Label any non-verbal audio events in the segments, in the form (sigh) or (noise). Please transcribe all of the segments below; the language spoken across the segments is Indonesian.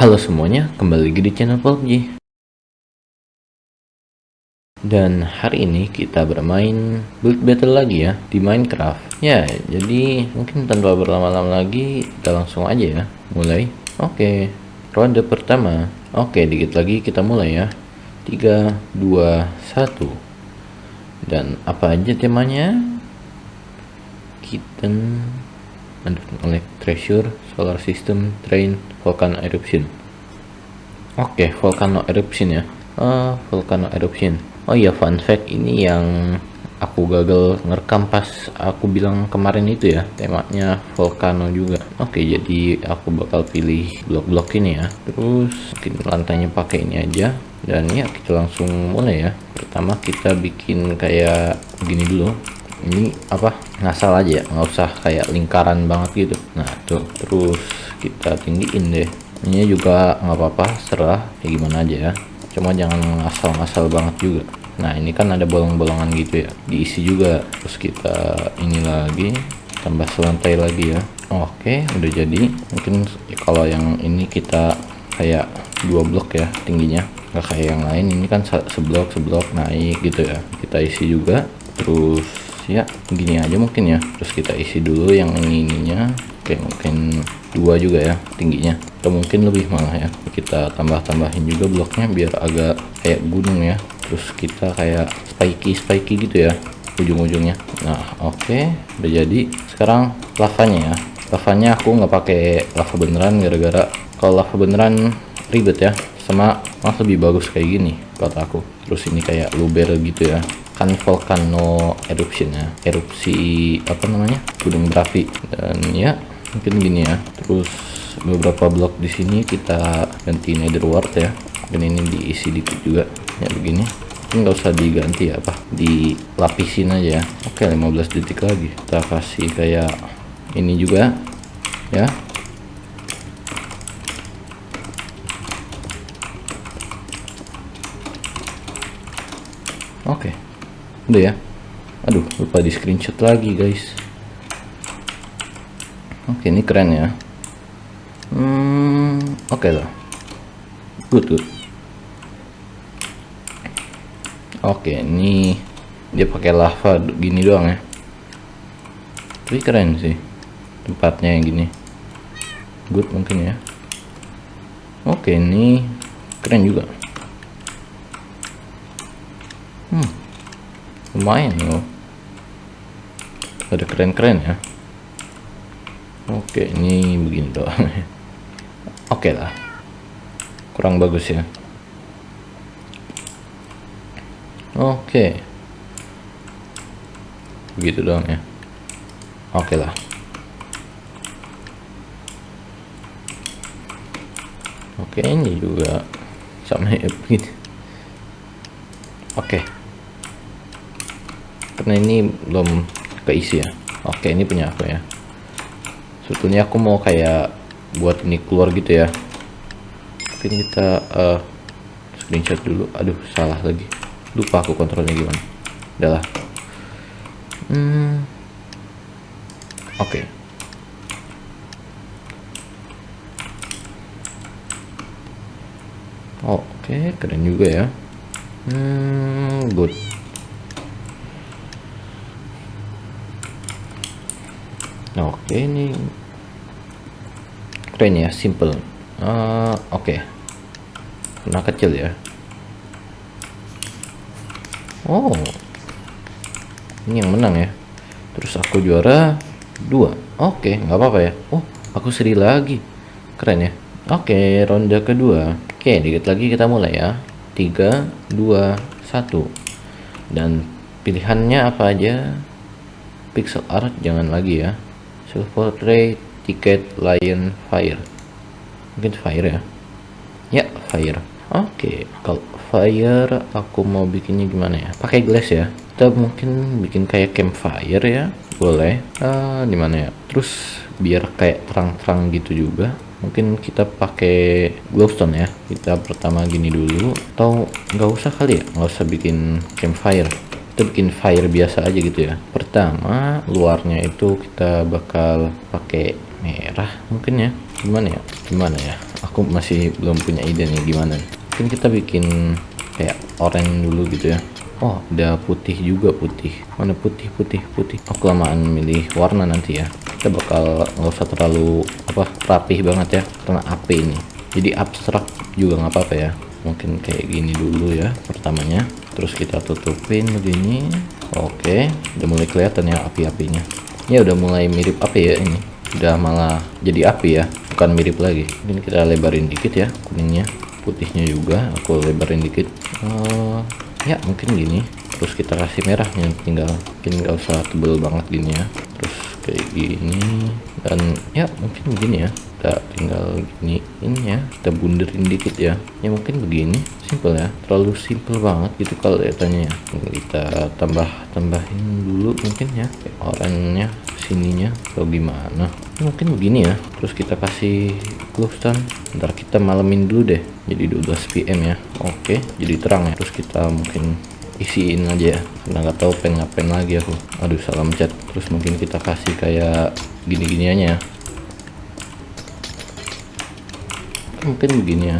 Halo semuanya, kembali lagi di channel PUBG Dan hari ini kita bermain build battle lagi ya di Minecraft. Ya, jadi mungkin tanpa berlama-lama lagi kita langsung aja ya Mulai. Oke, ronde pertama. Oke, dikit lagi kita mulai ya. 3, 2, 1 Dan apa aja temanya? Kitten Underground Treasure, Solar System, Train, Volcano Eruption. Oke, okay, Volcano Eruption ya. Uh, Volcano Eruption. Oh iya, fun fact ini yang aku gagal ngerekam pas aku bilang kemarin itu ya temanya volcano juga oke jadi aku bakal pilih blok-blok ini ya terus mungkin lantainya pakai ini aja dan ya kita langsung mulai ya pertama kita bikin kayak gini dulu ini apa? Ngasal aja ya? Nggak usah kayak lingkaran banget gitu. Nah tuh terus kita tinggiin deh. Ini juga nggak apa-apa serah. Kayak gimana aja ya. Cuma jangan ngasal-ngasal banget juga. Nah ini kan ada bolong-bolongan gitu ya. Diisi juga. Terus kita ini lagi tambah selantai lagi ya. Oke udah jadi. Mungkin kalau yang ini kita kayak dua blok ya tingginya. Nggak kayak yang lain. Ini kan seblok seblok naik gitu ya. Kita isi juga. Terus ya gini aja mungkin ya. Terus kita isi dulu yang ini ininya kayak mungkin dua juga ya tingginya. Atau mungkin lebih malah ya. Kita tambah-tambahin juga bloknya biar agak kayak gunung ya. Terus kita kayak spiky spiky gitu ya ujung-ujungnya. Nah oke. Udah jadi. Sekarang lavanya ya. Lavanya aku nggak pakai lava beneran gara-gara kalau lava beneran ribet ya. Sama malah lebih bagus kayak gini kata aku. Terus ini kayak luber gitu ya kan volcano eruption ya. Erupsi apa namanya? Gunung berapi dan ya mungkin gini ya. Terus beberapa blok di sini kita ganti nether wart ya. Dan ini diisi dikit juga. Ya begini. Nggak usah diganti ya apa? Dilapisin aja ya. Oke 15 detik lagi. Kita kasih kayak ini juga ya. Oke udah ya? Aduh lupa di screenshot lagi guys. Oke ini keren ya. Hmm oke okay lah. Good good. Oke ini dia pakai lava gini doang ya. Tapi keren sih tempatnya yang gini. Good mungkin ya. Oke ini keren juga. Hmm lumayan loh. Ada keren-keren ya. Oke ini begini doang (laughs) oke lah. Kurang bagus ya. Oke. Begitu doang ya. Oke lah. Oke ini juga sama ya (laughs) begini. Oke karena ini belum keisi ya. Oke ini punya aku ya. Sebetulnya aku mau kayak buat ini keluar gitu ya. Mungkin kita uh, screenshot dulu. Aduh salah lagi. Lupa aku kontrolnya gimana. Udahlah hmm. Oke. Okay. oke okay, keren juga ya. Hmm good oke ini. Keren ya simple. Uh, oke. Okay. kena kecil ya. Oh. Ini yang menang ya. Terus aku juara dua. Oke okay, nggak apa-apa ya. Oh aku seri lagi. Keren ya. Oke okay, ronde kedua. Oke okay, dikit lagi kita mulai ya. Tiga dua satu. Dan pilihannya apa aja? Pixel art jangan lagi ya silver tray tiket lion fire. Mungkin fire ya? Ya fire. Oke okay. kalau fire aku mau bikinnya gimana ya? Pakai glass ya? Kita mungkin bikin kayak campfire ya? Boleh. Uh, di mana ya? Terus biar kayak terang-terang gitu juga. Mungkin kita pakai glowstone ya? Kita pertama gini dulu. Atau nggak usah kali ya? Nggak usah bikin campfire kita bikin fire biasa aja gitu ya. Pertama luarnya itu kita bakal pakai merah mungkin ya. Gimana ya? Gimana ya? Aku masih belum punya ide nih gimana. Mungkin kita bikin kayak oranye dulu gitu ya. Oh ada putih juga putih. Mana putih putih putih? Oh kelamaan milih warna nanti ya. Kita bakal nggak usah terlalu apa rapih banget ya. Karena AP ini. Jadi abstrak juga nggak apa-apa ya. Mungkin kayak gini dulu ya pertamanya terus kita tutupin begini. Oke udah mulai kelihatan ya api-apinya ya udah mulai mirip api ya ini. Udah malah jadi api ya bukan mirip lagi. Ini kita lebarin dikit ya kuningnya. Putihnya juga aku lebarin dikit. Uh, ya mungkin gini. Terus kita kasih merahnya tinggal mungkin nggak usah tebel banget gini ya. Terus kayak gini dan ya mungkin begini ya. Kita tinggal gini ini ya kita bunderin dikit ya. Ya mungkin begini simple ya terlalu simple banget gitu kalau lihatannya ya. Kita tambah tambahin dulu mungkin ya oranye sininya atau gimana. Mungkin begini ya terus kita kasih glove stand. Ntar kita malemin dulu deh jadi 12 pm ya. Oke jadi terang ya. Terus kita mungkin isiin aja ya karena nggak tahu pengen ngapain lagi aku. Aduh salah mencet. Terus mungkin kita kasih kayak gini aja mungkin begini ya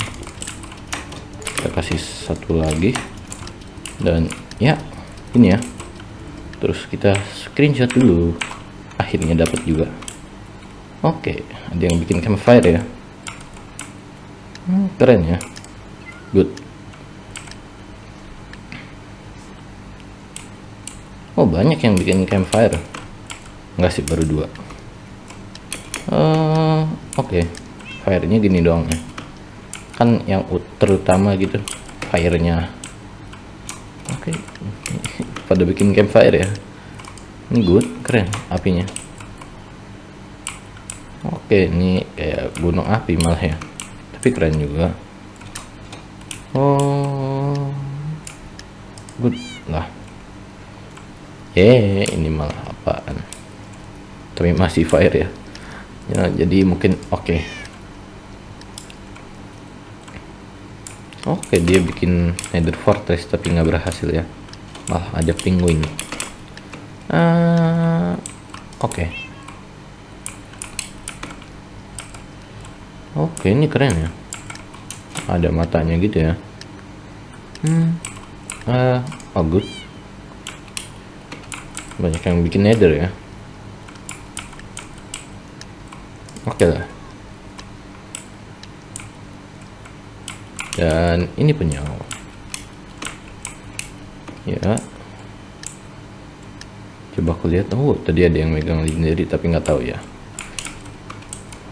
kasih satu lagi. Dan ya ini ya. Terus kita screenshot dulu. Akhirnya dapat juga. Oke ada yang bikin campfire ya? Hmm, keren ya. Good. Oh banyak yang bikin campfire. Enggak sih baru dua. Uh, oke. Okay. firenya gini doang ya kan yang terutama gitu fire-nya oke. Okay. pada bikin campfire ya. Ini good keren apinya. Oke okay, ini kayak gunung api malah ya. Tapi keren juga. Oh. Good lah. Eh ini malah apaan? Tapi masih fire ya. Ya jadi mungkin oke. okay. Oke dia bikin Nether Fortress tapi nggak berhasil ya. Malah ada penguin. Uh, Oke. Okay. Oke okay, ini keren ya. Ada matanya gitu ya. Hmm. Uh, oh. Banyak yang bikin Nether ya. Oke okay lah. Dan ini penyawa. Ya. Coba aku lihat. Oh tadi ada yang megang legendary tapi nggak tahu ya.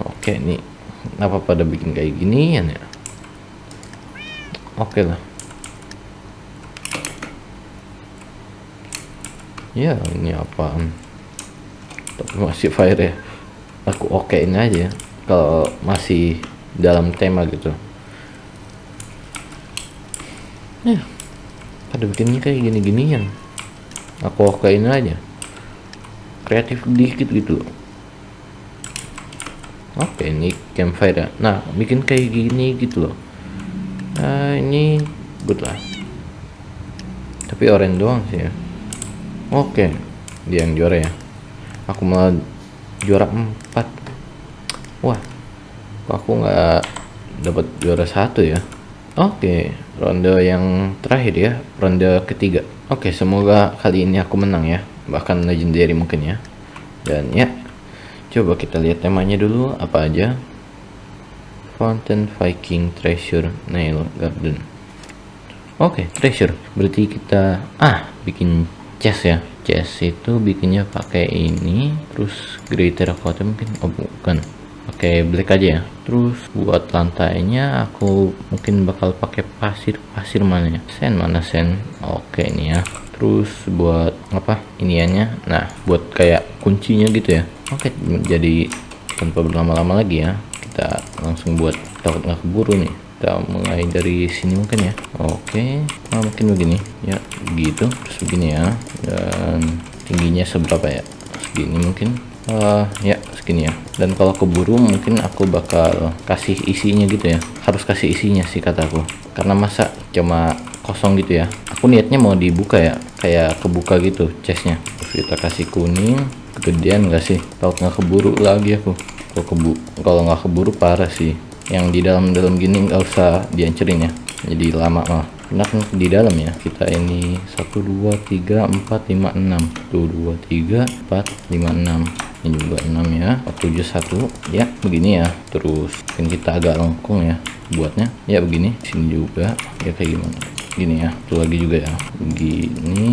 Oke nih kenapa pada bikin kayak gini ya? Oke lah. Ya ini apaan? Tapi masih fire ya. Aku okein aja. Kalau masih dalam tema gitu ya pada bikinnya kayak gini-ginian. Aku okein aja. Kreatif dikit gitu. Oke ini campfire nah bikin kayak gini gitu loh. Nah ini good lah. Tapi orange doang sih ya. Oke dia yang juara ya. Aku malah juara 4 wah aku nggak dapat juara satu ya Oke, ronde yang terakhir ya, ronde ketiga. Oke, semoga kali ini aku menang ya, bahkan legendary mungkin ya. Dan ya, coba kita lihat temanya dulu apa aja. Fountain Viking Treasure Nail Garden. Oke, treasure. Berarti kita ah bikin chest ya. Chest itu bikinnya pakai ini, terus grey terracotta mungkin. Oh, bukan pakai black aja ya. Terus buat lantainya aku mungkin bakal pakai pasir. Pasir mana ya? Sen mana sen? Oke ini ya. Terus buat apa? Iniannya. Nah buat kayak kuncinya gitu ya. Oke jadi tanpa berlama-lama lagi ya kita langsung buat takut nggak keburu nih. Kita mulai dari sini mungkin ya. Oke nah, mungkin begini. Ya gitu. Terus begini ya. Dan tingginya seberapa ya? Segini mungkin. Uh, ya segini ya. Dan kalau keburu mungkin aku bakal kasih isinya gitu ya. Harus kasih isinya sih kataku karena masa cuma kosong gitu ya. Aku niatnya mau dibuka ya. Kayak kebuka gitu chestnya. Kita kasih kuning kegedean gak sih? Tau nggak keburu lagi aku. Kalau kebu kalau nggak keburu parah sih. Yang di dalam-dalam gini nggak usah dihancurin ya. Jadi lama mah enak di dalam ya. Kita ini 1 2 3 4 5 6 1 2 3 4 5 6 ini juga 6 ya. 71 ya begini ya. Terus mungkin kita agak lengkung ya buatnya. Ya begini. Sini juga. Ya kayak gimana? Gini ya. Itu lagi juga ya. Begini.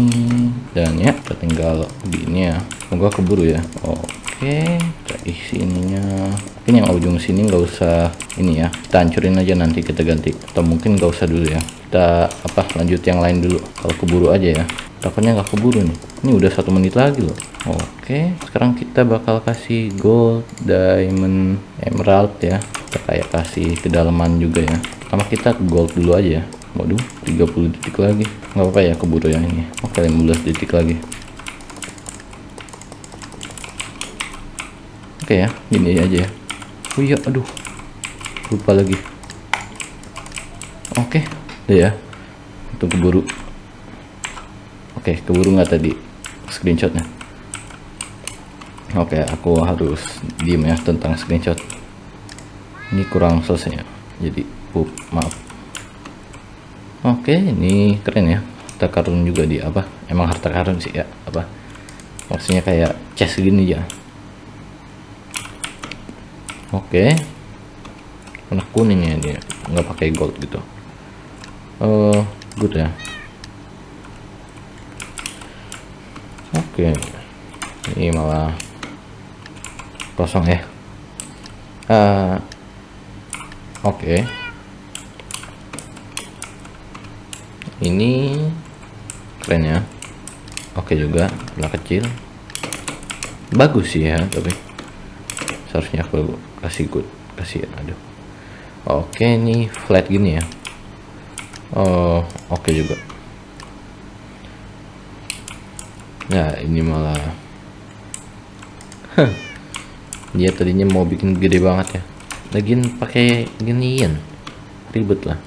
Dan ya kita tinggal begini ya. Semoga keburu ya. Oke kita isi ininya. Mungkin yang ujung sini nggak usah ini ya. Kita hancurin aja nanti kita ganti. Atau mungkin nggak usah dulu ya kita apa lanjut yang lain dulu. Kalau keburu aja ya. Takutnya nggak keburu nih. Ini udah satu menit lagi loh. Oke sekarang kita bakal kasih gold diamond emerald ya. Kita kayak kasih kedalaman juga ya. Pertama kita gold dulu aja ya. Waduh 30 detik lagi. Nggak apa-apa ya keburu yang ini. Oke 15 detik lagi. Oke ya gini aja ya. Oh iya aduh. Lupa lagi. Oke deh ya untuk keburu. Oke keburu nggak tadi? Screenshotnya. Oke aku harus diem ya tentang screenshot. Ini kurang selesai ya jadi pup maaf. Oke ini keren ya. Harta karun juga di apa? Emang harta karun sih ya apa? Maksudnya kayak chest gini ya oke. Warna kuning ya dia. Nggak pakai gold gitu uh, good ya. Oke. Ini malah kosong ya. Uh, oke. Ini keren ya. Oke juga bola kecil. Bagus sih ya tapi seharusnya aku kasih good kasih aduh. Oke ini flat gini ya oh oke juga. Nah ini malah dia tadinya mau bikin gede banget ya. Lagian pakai ginian ribet lah.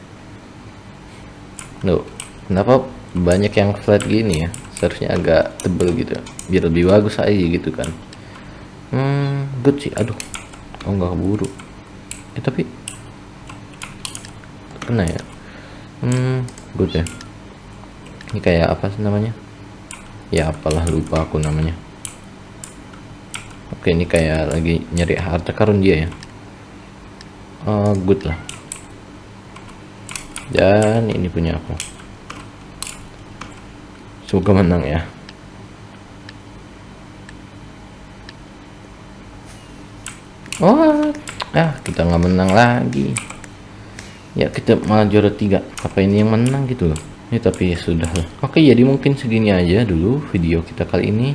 Loh, kenapa banyak yang flat gini ya? Seharusnya agak tebel gitu. Biar lebih bagus aja gitu kan. Hmm good sih. Aduh. Oh nggak keburu. Eh tapi kena ya hmm. Good ya. Ini kayak apa sih namanya? Ya apalah lupa aku namanya. Oke ini kayak lagi nyari harta karun dia ya. Uh, good lah. Dan ini punya aku. Semoga menang ya. Oh ah kita nggak menang lagi ya kita malah juara tiga. Apa ini yang menang gitu loh? Ini tapi ya sudah lah. Oke jadi mungkin segini aja dulu video kita kali ini.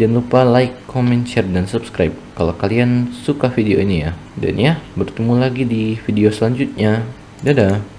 Jangan lupa like comment share dan subscribe kalau kalian suka video ini ya. Dan ya bertemu lagi di video selanjutnya. Dadah